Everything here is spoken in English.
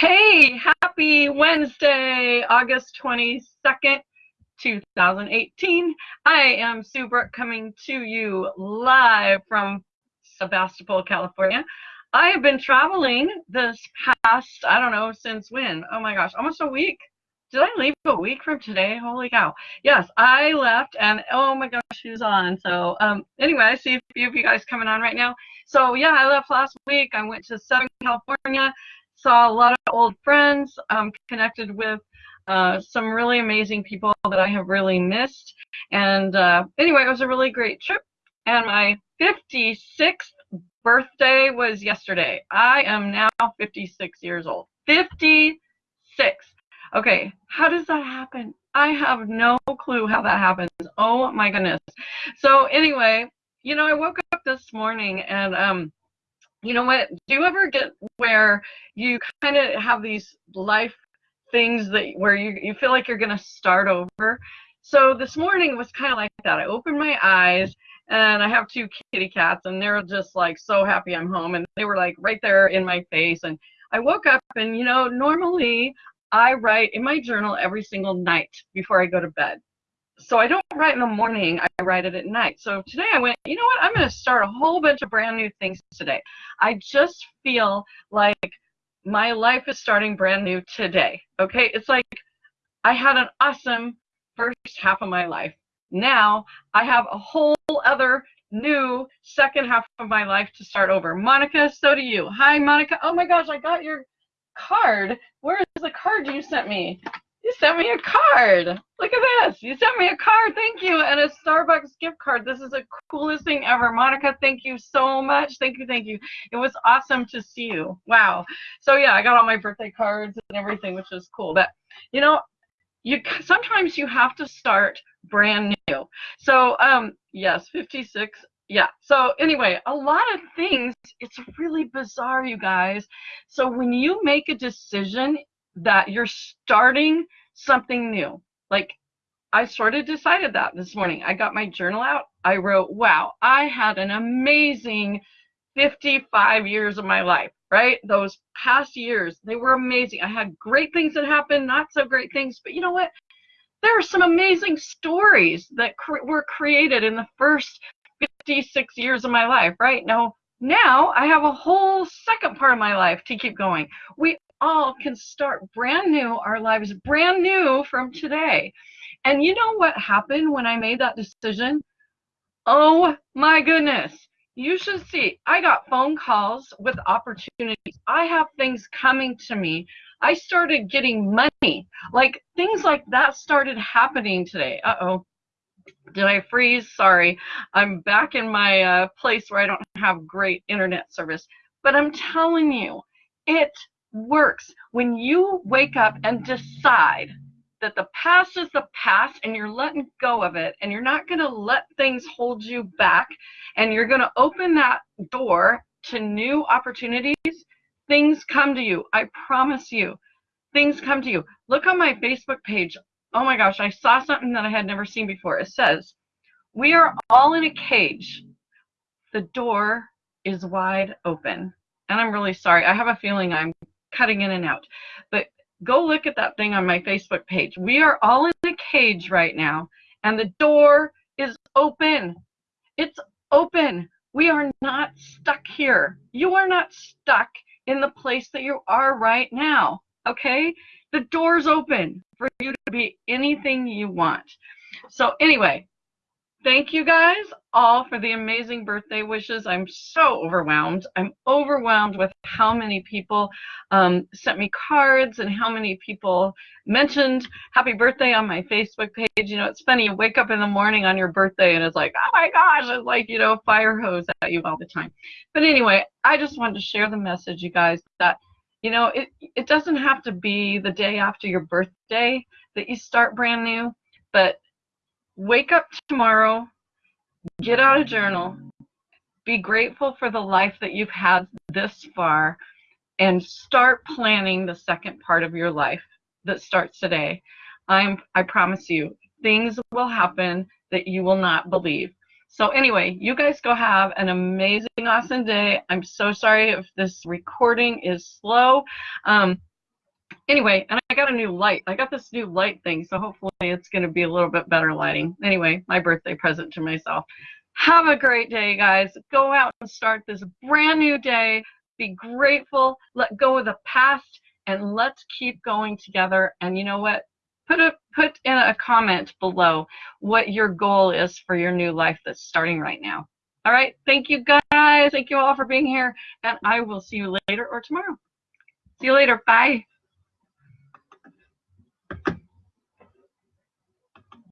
Hey, happy Wednesday, August 22nd, 2018. I am Sue Brooke coming to you live from Sebastopol, California. I have been traveling this past, I don't know, since when? Oh my gosh, almost a week. Did I leave a week from today? Holy cow. Yes, I left and oh my gosh, who's on? So um, anyway, I see a few of you guys coming on right now. So yeah, I left last week. I went to Southern California saw a lot of old friends, um, connected with uh, some really amazing people that I have really missed. And uh, anyway, it was a really great trip. And my 56th birthday was yesterday. I am now 56 years old. 56. Okay, how does that happen? I have no clue how that happens. Oh my goodness. So anyway, you know, I woke up this morning and um you know what? Do you ever get where you kind of have these life things that where you you feel like you're gonna start over? So this morning was kind of like that. I opened my eyes and I have two kitty cats and they're just like so happy I'm home and they were like right there in my face and I woke up and you know normally I write in my journal every single night before I go to bed so I don't write in the morning, I write it at night. So today I went, you know what, I'm going to start a whole bunch of brand new things today. I just feel like my life is starting brand new today. Okay, it's like I had an awesome first half of my life. Now I have a whole other new second half of my life to start over. Monica, so do you. Hi, Monica. Oh my gosh, I got your card. Where is the card you sent me? You sent me a card. Look at this. You sent me a card. Thank you. And a Starbucks gift card. This is the coolest thing ever. Monica, thank you so much. Thank you. Thank you. It was awesome to see you. Wow. So yeah, I got all my birthday cards and everything, which is cool. But you know, you sometimes you have to start brand new. So um yes, 56 yeah so anyway a lot of things it's really bizarre you guys so when you make a decision that you're starting something new. Like I sort of decided that this morning. I got my journal out. I wrote, wow, I had an amazing 55 years of my life, right? Those past years, they were amazing. I had great things that happened, not so great things, but you know what? There are some amazing stories that cre were created in the first 56 years of my life, right? Now, now I have a whole second part of my life to keep going. We all can start brand new, our lives brand new from today. And you know what happened when I made that decision? Oh my goodness. You should see. I got phone calls with opportunities. I have things coming to me. I started getting money. Like things like that started happening today. Uh oh. Did I freeze? Sorry. I'm back in my uh, place where I don't have great internet service. But I'm telling you, it works when you wake up and decide that the past is the past and you're letting go of it and you're not going to let things hold you back and you're going to open that door to new opportunities, things come to you. I promise you, things come to you. Look on my Facebook page. Oh my gosh, I saw something that I had never seen before. It says, We are all in a cage. The door is wide open. And I'm really sorry. I have a feeling I'm cutting in and out. But go look at that thing on my Facebook page. We are all in a cage right now, and the door is open. It's open. We are not stuck here. You are not stuck in the place that you are right now. Okay? The door's open for you to be anything you want. So, anyway, thank you guys all for the amazing birthday wishes. I'm so overwhelmed. I'm overwhelmed with how many people um, sent me cards and how many people mentioned happy birthday on my Facebook page. You know, it's funny, you wake up in the morning on your birthday and it's like, oh my gosh, it's like, you know, fire hose at you all the time. But anyway, I just wanted to share the message, you guys, that, you know, it, it doesn't have to be the day after your birthday that you start brand new, but wake up tomorrow, get out a journal, be grateful for the life that you've had this far, and start planning the second part of your life that starts today. I'm I promise you, things will happen that you will not believe. So anyway, you guys go have an amazing, awesome day. I'm so sorry if this recording is slow. Um, Anyway, and I got a new light. I got this new light thing, so hopefully it's going to be a little bit better lighting. Anyway, my birthday present to myself. Have a great day, guys. Go out and start this brand new day. Be grateful. Let go of the past and let's keep going together. And you know what? Put a put in a comment below what your goal is for your new life that's starting right now. All right. Thank you guys. Thank you all for being here. And I will see you later or tomorrow. See you later. Bye.